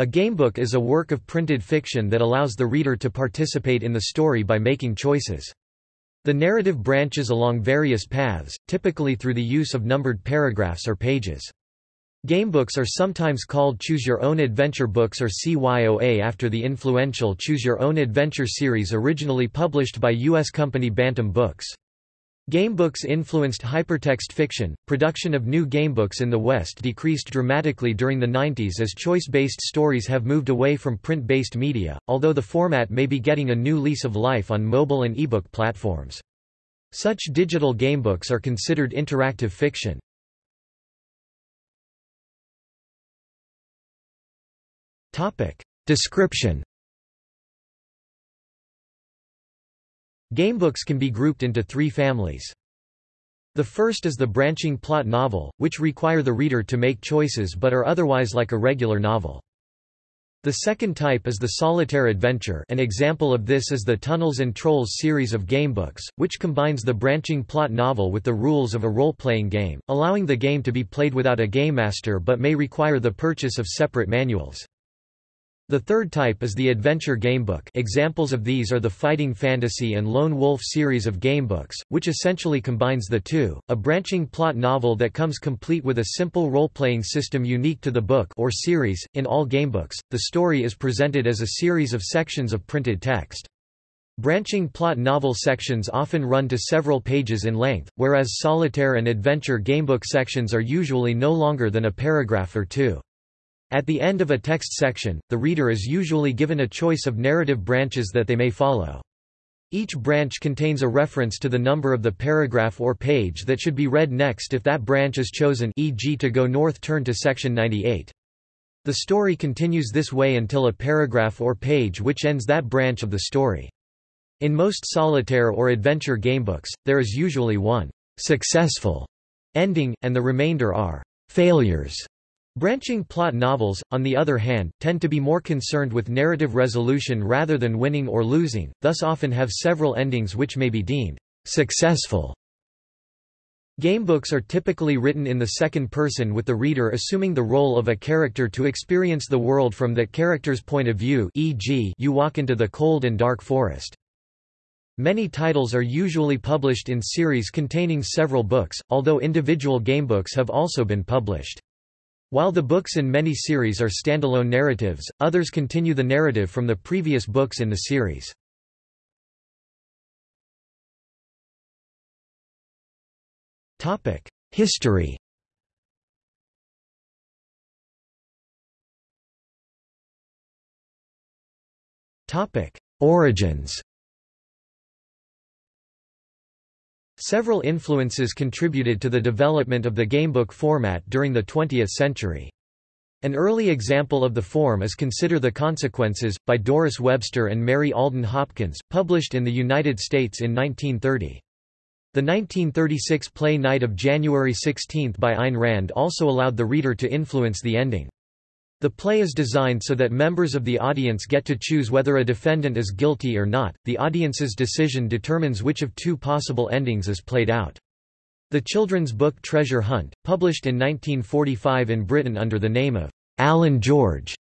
A gamebook is a work of printed fiction that allows the reader to participate in the story by making choices. The narrative branches along various paths, typically through the use of numbered paragraphs or pages. Gamebooks are sometimes called Choose Your Own Adventure books or CYOA after the influential Choose Your Own Adventure series originally published by U.S. company Bantam Books. Gamebooks influenced hypertext fiction. Production of new gamebooks in the West decreased dramatically during the 90s as choice-based stories have moved away from print-based media, although the format may be getting a new lease of life on mobile and ebook platforms. Such digital gamebooks are considered interactive fiction. Topic: Description Gamebooks can be grouped into three families. The first is the branching plot novel, which require the reader to make choices but are otherwise like a regular novel. The second type is the solitaire adventure an example of this is the Tunnels and Trolls series of gamebooks, which combines the branching plot novel with the rules of a role-playing game, allowing the game to be played without a game master but may require the purchase of separate manuals. The third type is the adventure gamebook examples of these are the Fighting Fantasy and Lone Wolf series of gamebooks, which essentially combines the two, a branching plot novel that comes complete with a simple role-playing system unique to the book or series. In all gamebooks, the story is presented as a series of sections of printed text. Branching plot novel sections often run to several pages in length, whereas solitaire and adventure gamebook sections are usually no longer than a paragraph or two. At the end of a text section, the reader is usually given a choice of narrative branches that they may follow. Each branch contains a reference to the number of the paragraph or page that should be read next if that branch is chosen e.g. to go north turn to section 98. The story continues this way until a paragraph or page which ends that branch of the story. In most solitaire or adventure gamebooks, there is usually one successful ending, and the remainder are failures. Branching plot novels, on the other hand, tend to be more concerned with narrative resolution rather than winning or losing, thus often have several endings which may be deemed successful. Gamebooks are typically written in the second person with the reader assuming the role of a character to experience the world from that character's point of view e.g. you walk into the cold and dark forest. Many titles are usually published in series containing several books, although individual gamebooks have also been published. While the books in many series are standalone narratives, others continue the narrative from the previous books in the series. History Origins Several influences contributed to the development of the gamebook format during the 20th century. An early example of the form is Consider the Consequences, by Doris Webster and Mary Alden Hopkins, published in the United States in 1930. The 1936 play Night of January 16 by Ayn Rand also allowed the reader to influence the ending. The play is designed so that members of the audience get to choose whether a defendant is guilty or not. The audience's decision determines which of two possible endings is played out. The children's book Treasure Hunt, published in 1945 in Britain under the name of Alan George,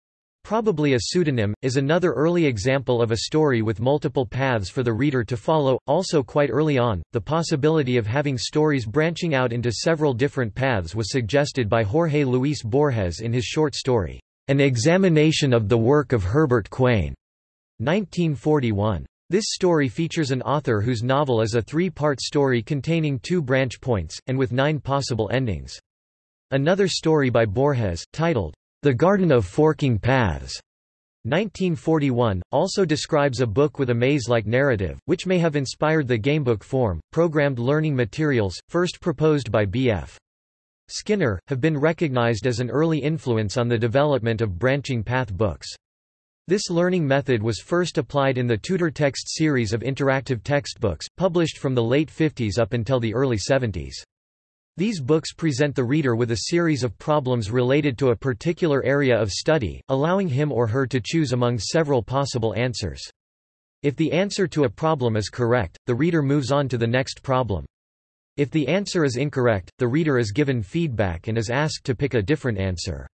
probably a pseudonym, is another early example of a story with multiple paths for the reader to follow. Also, quite early on, the possibility of having stories branching out into several different paths was suggested by Jorge Luis Borges in his short story, an Examination of the Work of Herbert Quain, 1941. This story features an author whose novel is a three-part story containing two branch points, and with nine possible endings. Another story by Borges, titled, The Garden of Forking Paths, 1941, also describes a book with a maze-like narrative, which may have inspired the gamebook form. Programmed learning materials, first proposed by B.F. Skinner, have been recognized as an early influence on the development of branching path books. This learning method was first applied in the Tudor Text series of interactive textbooks, published from the late 50s up until the early 70s. These books present the reader with a series of problems related to a particular area of study, allowing him or her to choose among several possible answers. If the answer to a problem is correct, the reader moves on to the next problem. If the answer is incorrect, the reader is given feedback and is asked to pick a different answer.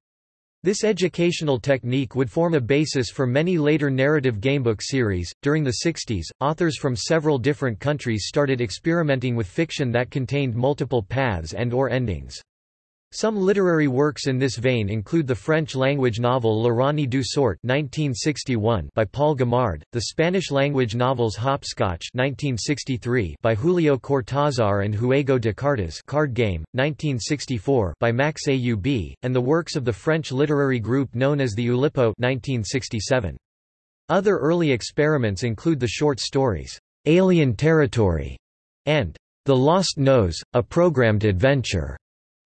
This educational technique would form a basis for many later narrative gamebook series. During the 60s, authors from several different countries started experimenting with fiction that contained multiple paths and or endings. Some literary works in this vein include the French-language novel L'Ironie du sort by Paul Guimard, the Spanish-language novels Hopscotch by Julio Cortázar and Juego de Cartas Card Game, 1964 by Max Aub, and the works of the French literary group known as the Oulipo 1967. Other early experiments include the short stories, "'Alien Territory' and "'The Lost Nose, A Programmed Adventure'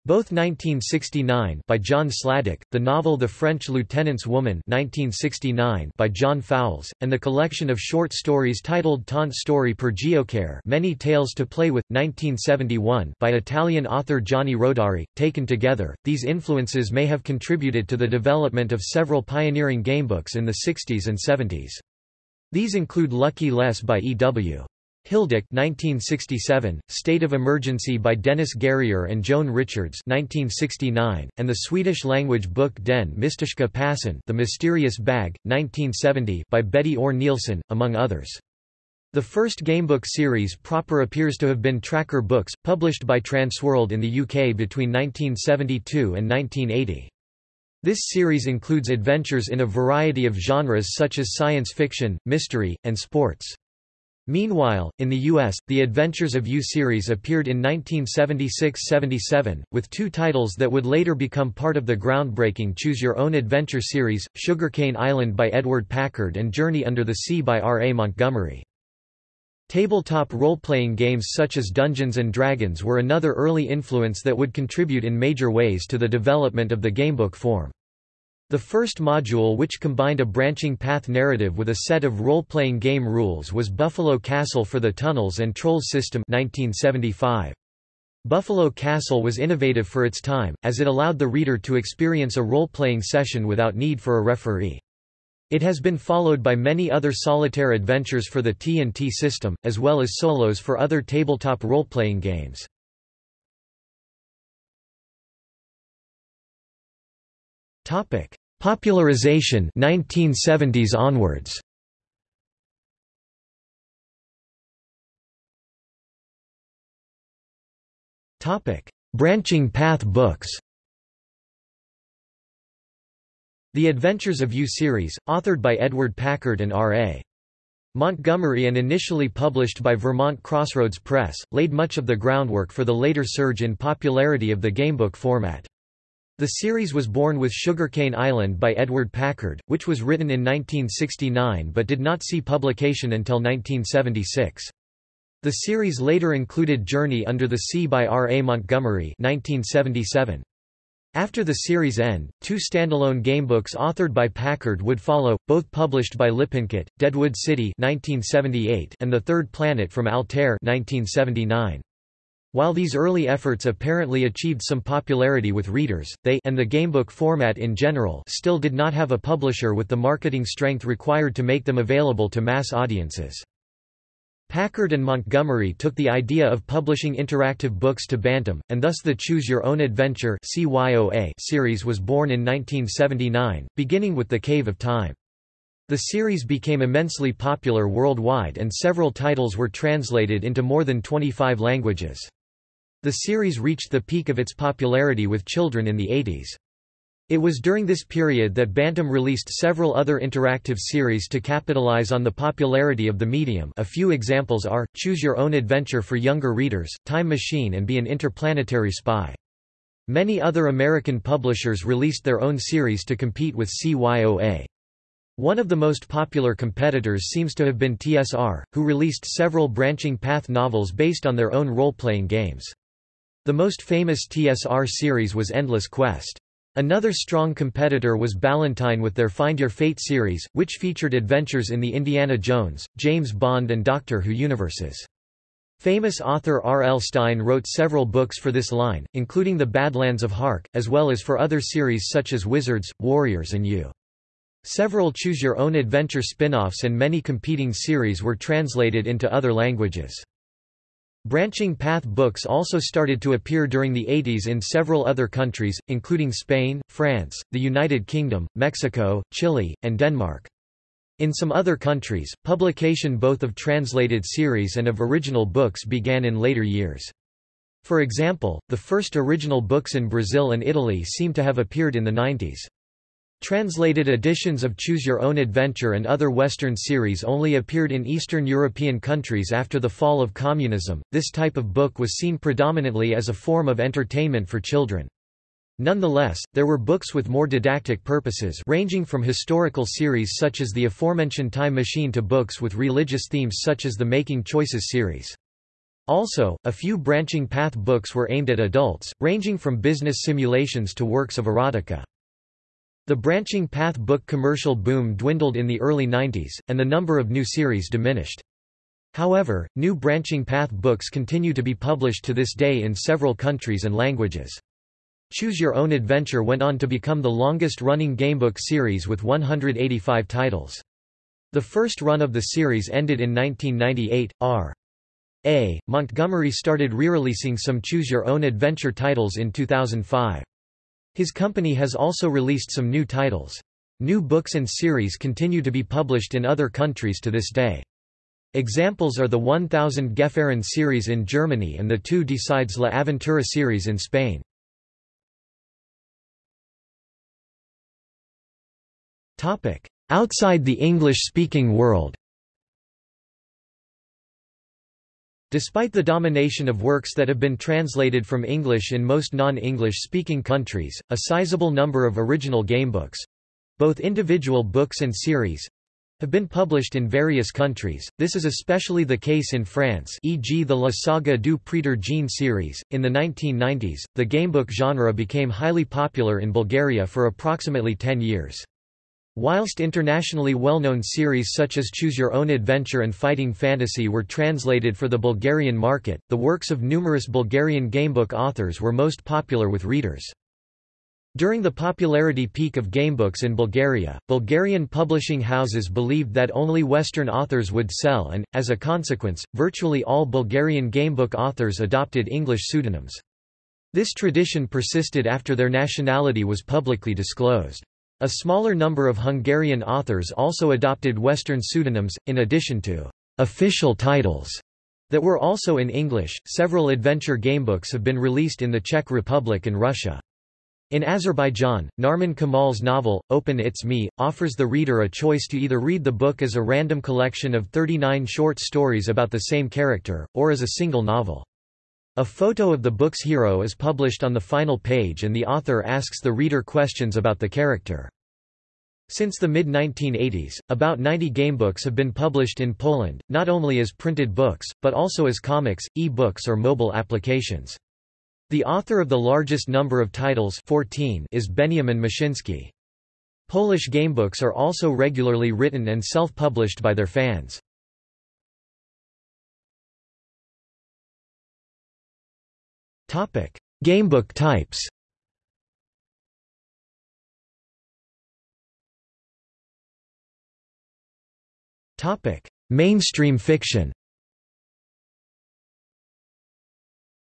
Both 1969 by John Sladek, the novel The French Lieutenant's Woman 1969 by John Fowles, and the collection of short stories titled Tante storie per Giocare Many Tales to Play With 1971 by Italian author Gianni Rodari. Taken together, these influences may have contributed to the development of several pioneering gamebooks in the 60s and 70s. These include Lucky Les by E.W. Hildick 1967, State of Emergency by Dennis Guerrier and Joan Richards 1969, and the Swedish-language book Den Mystiska Passen The Mysterious Bag, 1970 by Betty Orr Nielsen, among others. The first gamebook series proper appears to have been Tracker Books, published by Transworld in the UK between 1972 and 1980. This series includes adventures in a variety of genres such as science fiction, mystery, and sports. Meanwhile, in the U.S., The Adventures of You series appeared in 1976–77, with two titles that would later become part of the groundbreaking Choose Your Own Adventure series, Sugarcane Island by Edward Packard and Journey Under the Sea by R. A. Montgomery. Tabletop role-playing games such as Dungeons & Dragons were another early influence that would contribute in major ways to the development of the gamebook form. The first module which combined a branching path narrative with a set of role-playing game rules was Buffalo Castle for the Tunnels and Trolls System 1975. Buffalo Castle was innovative for its time, as it allowed the reader to experience a role-playing session without need for a referee. It has been followed by many other solitaire adventures for the TNT system, as well as solos for other tabletop role-playing games. Topic: Popularization 1970s onwards. Topic: Branching path books. The Adventures of You series, authored by Edward Packard and R.A. Montgomery and initially published by Vermont Crossroads Press, laid much of the groundwork for the later surge in popularity of the gamebook format. The series was born with Sugarcane Island by Edward Packard, which was written in 1969 but did not see publication until 1976. The series later included Journey Under the Sea by R. A. Montgomery 1977. After the series' end, two standalone gamebooks authored by Packard would follow, both published by Lippincott, Deadwood City 1978 and The Third Planet from Altair 1979. While these early efforts apparently achieved some popularity with readers, they and the gamebook format in general still did not have a publisher with the marketing strength required to make them available to mass audiences. Packard and Montgomery took the idea of publishing interactive books to Bantam, and thus the Choose Your Own Adventure series was born in 1979, beginning with The Cave of Time. The series became immensely popular worldwide and several titles were translated into more than 25 languages. The series reached the peak of its popularity with children in the 80s. It was during this period that Bantam released several other interactive series to capitalize on the popularity of the medium a few examples are, Choose Your Own Adventure for younger readers, Time Machine and Be an Interplanetary Spy. Many other American publishers released their own series to compete with CYOA. One of the most popular competitors seems to have been TSR, who released several branching path novels based on their own role-playing games. The most famous TSR series was Endless Quest. Another strong competitor was Ballantine with their Find Your Fate series, which featured adventures in the Indiana Jones, James Bond and Doctor Who universes. Famous author R. L. Stine wrote several books for this line, including The Badlands of Hark, as well as for other series such as Wizards, Warriors and You. Several Choose Your Own Adventure spin-offs and many competing series were translated into other languages. Branching path books also started to appear during the 80s in several other countries, including Spain, France, the United Kingdom, Mexico, Chile, and Denmark. In some other countries, publication both of translated series and of original books began in later years. For example, the first original books in Brazil and Italy seem to have appeared in the 90s. Translated editions of Choose Your Own Adventure and other Western series only appeared in Eastern European countries after the fall of communism. This type of book was seen predominantly as a form of entertainment for children. Nonetheless, there were books with more didactic purposes ranging from historical series such as the aforementioned Time Machine to books with religious themes such as the Making Choices series. Also, a few branching path books were aimed at adults, ranging from business simulations to works of erotica. The branching path book commercial boom dwindled in the early 90s, and the number of new series diminished. However, new branching path books continue to be published to this day in several countries and languages. Choose Your Own Adventure went on to become the longest-running gamebook series with 185 titles. The first run of the series ended in 1998. R. A. Montgomery started re-releasing some Choose Your Own Adventure titles in 2005. His company has also released some new titles. New books and series continue to be published in other countries to this day. Examples are the 1000 Gefahren series in Germany and the Tú Decides La Aventura series in Spain. Outside the English-speaking world Despite the domination of works that have been translated from English in most non-English speaking countries, a sizable number of original gamebooks—both individual books and series, have been published in various countries. This is especially the case in France, e.g. the La Saga du Prêtre Jean series. In the 1990s, the gamebook genre became highly popular in Bulgaria for approximately 10 years. Whilst internationally well-known series such as Choose Your Own Adventure and Fighting Fantasy were translated for the Bulgarian market, the works of numerous Bulgarian gamebook authors were most popular with readers. During the popularity peak of gamebooks in Bulgaria, Bulgarian publishing houses believed that only Western authors would sell and, as a consequence, virtually all Bulgarian gamebook authors adopted English pseudonyms. This tradition persisted after their nationality was publicly disclosed. A smaller number of Hungarian authors also adopted Western pseudonyms, in addition to official titles that were also in English. Several adventure gamebooks have been released in the Czech Republic and Russia. In Azerbaijan, Narman Kamal's novel, Open It's Me, offers the reader a choice to either read the book as a random collection of 39 short stories about the same character, or as a single novel. A photo of the book's hero is published on the final page and the author asks the reader questions about the character. Since the mid-1980s, about 90 gamebooks have been published in Poland, not only as printed books, but also as comics, e-books or mobile applications. The author of the largest number of titles 14 is Benjamin Muszyński. Polish gamebooks are also regularly written and self-published by their fans. Gamebook types. Topic: Mainstream fiction.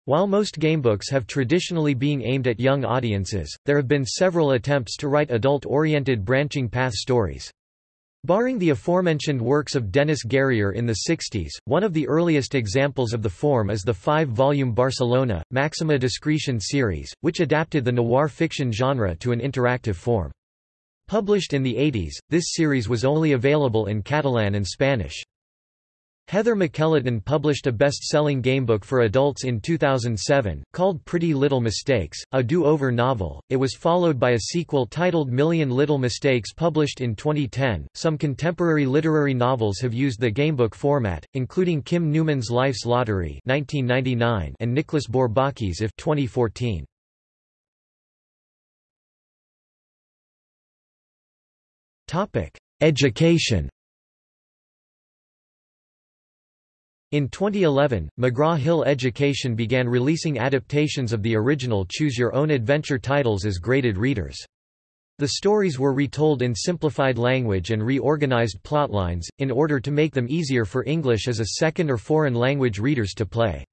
While most gamebooks have traditionally been aimed at young audiences, there have been several attempts to write adult-oriented branching path stories. Barring the aforementioned works of Denis Guerrier in the 60s, one of the earliest examples of the form is the five-volume Barcelona, Maxima Discretion series, which adapted the noir fiction genre to an interactive form. Published in the 80s, this series was only available in Catalan and Spanish. Heather McElhatton published a best-selling gamebook for adults in 2007, called Pretty Little Mistakes, a do-over novel. It was followed by a sequel titled Million Little Mistakes published in 2010. Some contemporary literary novels have used the gamebook format, including Kim Newman's Life's Lottery (1999) and Nicholas Bourbaki's If (2014). Topic: Education. In 2011, McGraw-Hill Education began releasing adaptations of the original Choose Your Own Adventure titles as graded readers. The stories were retold in simplified language and reorganized plotlines, in order to make them easier for English as a second or foreign language readers to play.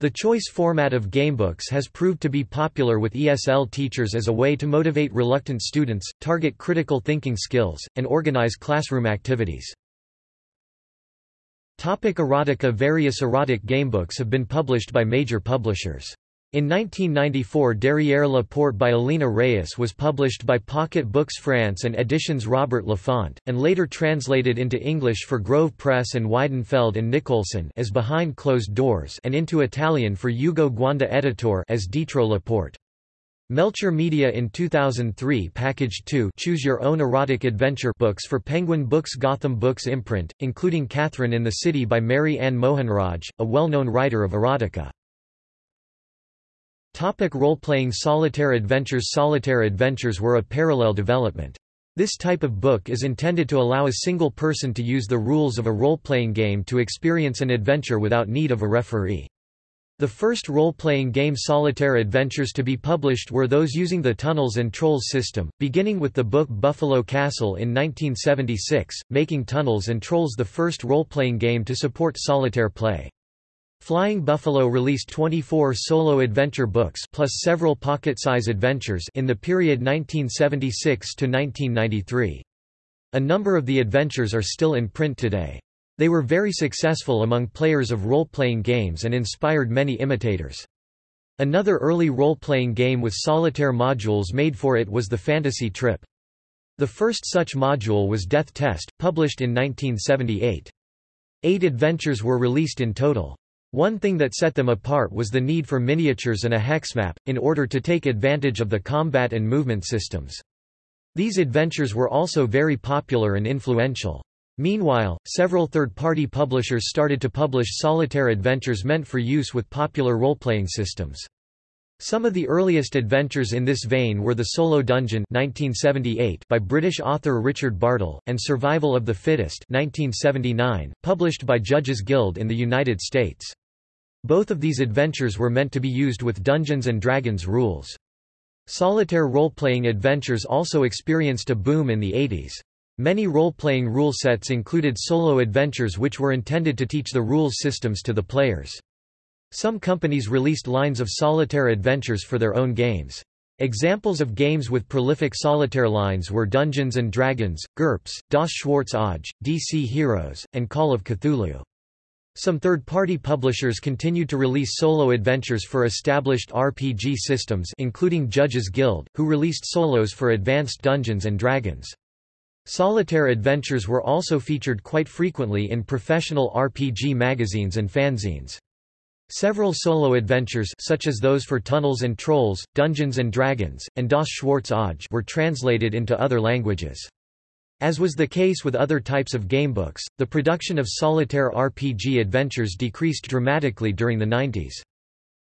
The choice format of gamebooks has proved to be popular with ESL teachers as a way to motivate reluctant students, target critical thinking skills, and organize classroom activities. Topic erotica Various erotic gamebooks have been published by major publishers. In 1994 Derrière la Porte by Alina Reyes was published by Pocket Books France and Editions Robert Laffont, and later translated into English for Grove Press and Weidenfeld and Nicolson as Behind Closed Doors and into Italian for Ugo Guanda Editor as Dietro la Porte. Melcher Media in 2003 packaged two Choose Your Own Erotic Adventure books for Penguin Books Gotham Books imprint, including Catherine in the City by Mary Anne Mohanraj, a well-known writer of erotica. Topic Role-playing Solitaire adventures Solitaire adventures were a parallel development. This type of book is intended to allow a single person to use the rules of a role-playing game to experience an adventure without need of a referee. The first role-playing game Solitaire Adventures to be published were those using the Tunnels and Trolls system, beginning with the book Buffalo Castle in 1976, making Tunnels and Trolls the first role-playing game to support solitaire play. Flying Buffalo released 24 solo adventure books plus several pocket-size adventures in the period 1976 to 1993. A number of the adventures are still in print today. They were very successful among players of role-playing games and inspired many imitators. Another early role-playing game with solitaire modules made for it was the Fantasy Trip. The first such module was Death Test, published in 1978. Eight adventures were released in total. One thing that set them apart was the need for miniatures and a hex map, in order to take advantage of the combat and movement systems. These adventures were also very popular and influential. Meanwhile, several third-party publishers started to publish solitaire adventures meant for use with popular role-playing systems. Some of the earliest adventures in this vein were The Solo Dungeon 1978 by British author Richard Bartle, and Survival of the Fittest 1979, published by Judges Guild in the United States. Both of these adventures were meant to be used with Dungeons & Dragons rules. Solitaire role-playing adventures also experienced a boom in the 80s. Many role-playing rule sets included solo adventures which were intended to teach the rules systems to the players. Some companies released lines of solitaire adventures for their own games. Examples of games with prolific solitaire lines were Dungeons & Dragons, GURPS, Das Schwarze Auge, DC Heroes, and Call of Cthulhu. Some third-party publishers continued to release solo adventures for established RPG systems including Judges Guild, who released solos for Advanced Dungeons & Dragons. Solitaire adventures were also featured quite frequently in professional RPG magazines and fanzines. Several solo adventures such as those for Tunnels and Trolls, Dungeons & Dragons, and Das Schwarze Auge were translated into other languages. As was the case with other types of gamebooks, the production of solitaire RPG adventures decreased dramatically during the 90s.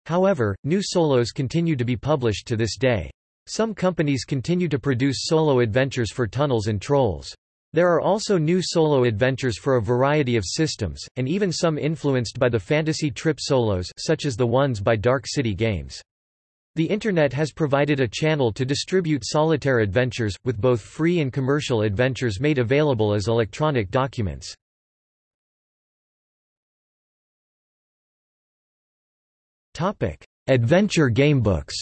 However, new solos continue to be published to this day. Some companies continue to produce solo adventures for Tunnels and Trolls. There are also new solo adventures for a variety of systems, and even some influenced by the Fantasy Trip solos such as the ones by Dark City Games. The Internet has provided a channel to distribute solitaire adventures, with both free and commercial adventures made available as electronic documents. Adventure gamebooks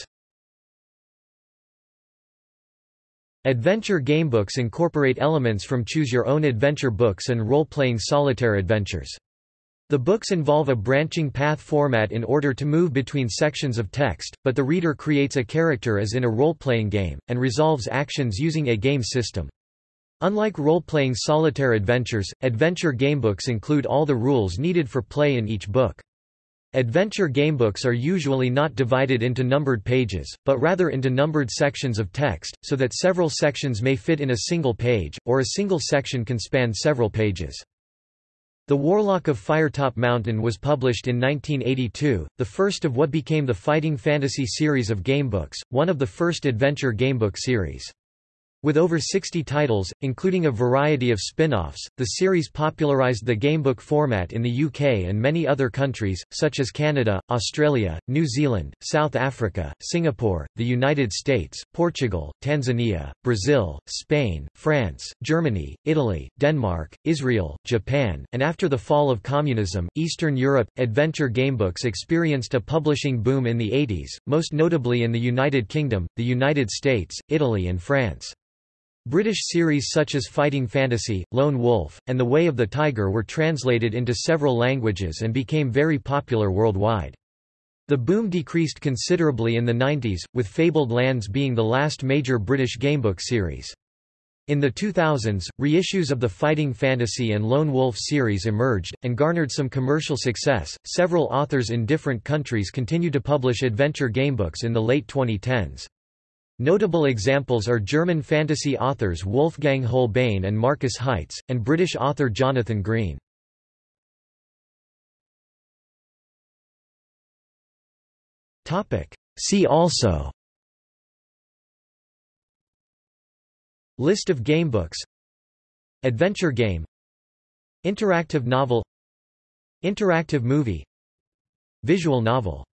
Adventure gamebooks incorporate elements from choose-your-own adventure books and role-playing solitaire adventures. The books involve a branching path format in order to move between sections of text, but the reader creates a character as in a role-playing game, and resolves actions using a game system. Unlike role-playing solitaire adventures, adventure gamebooks include all the rules needed for play in each book. Adventure gamebooks are usually not divided into numbered pages, but rather into numbered sections of text, so that several sections may fit in a single page, or a single section can span several pages. The Warlock of Firetop Mountain was published in 1982, the first of what became the Fighting Fantasy series of gamebooks, one of the first adventure gamebook series. With over 60 titles, including a variety of spin-offs, the series popularized the gamebook format in the UK and many other countries, such as Canada, Australia, New Zealand, South Africa, Singapore, the United States, Portugal, Tanzania, Brazil, Spain, France, Germany, Italy, Denmark, Israel, Japan, and after the fall of communism, Eastern Europe. Adventure gamebooks experienced a publishing boom in the 80s, most notably in the United Kingdom, the United States, Italy and France. British series such as Fighting Fantasy, Lone Wolf, and The Way of the Tiger were translated into several languages and became very popular worldwide. The boom decreased considerably in the 90s, with Fabled Lands being the last major British gamebook series. In the 2000s, reissues of the Fighting Fantasy and Lone Wolf series emerged, and garnered some commercial success. Several authors in different countries continue to publish adventure gamebooks in the late 2010s. Notable examples are German fantasy authors Wolfgang Hohlbein and Markus Heitz, and British author Jonathan Green. See also List of gamebooks Adventure game Interactive novel Interactive movie Visual novel